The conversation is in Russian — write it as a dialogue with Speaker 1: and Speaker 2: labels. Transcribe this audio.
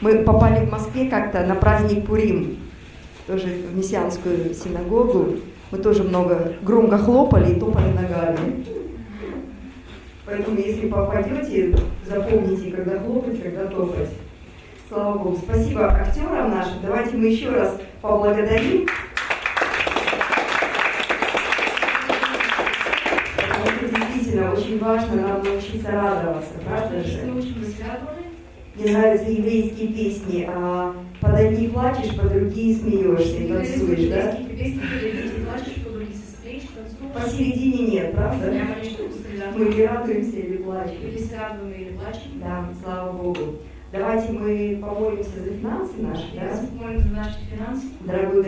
Speaker 1: Мы попали в Москве как-то на праздник Пурим, тоже в мессианскую синагогу. Мы тоже много громко хлопали и топали ногами. Поэтому, если попадете, запомните, когда хлопать, когда топать. Слава Богу. Спасибо актерам нашим. Давайте мы еще раз поблагодарим. Действительно очень важно нам научиться радоваться, правда же? Мне нравятся еврейские песни, а под одни плачешь, под другие смеешься и танцуешь, да? Посередине нет, правда? Мы или радуемся, или плачем. Да, слава Богу. Давайте мы помолимся за финансы наши, да?
Speaker 2: Молимся за наши финансы.
Speaker 1: Дорогой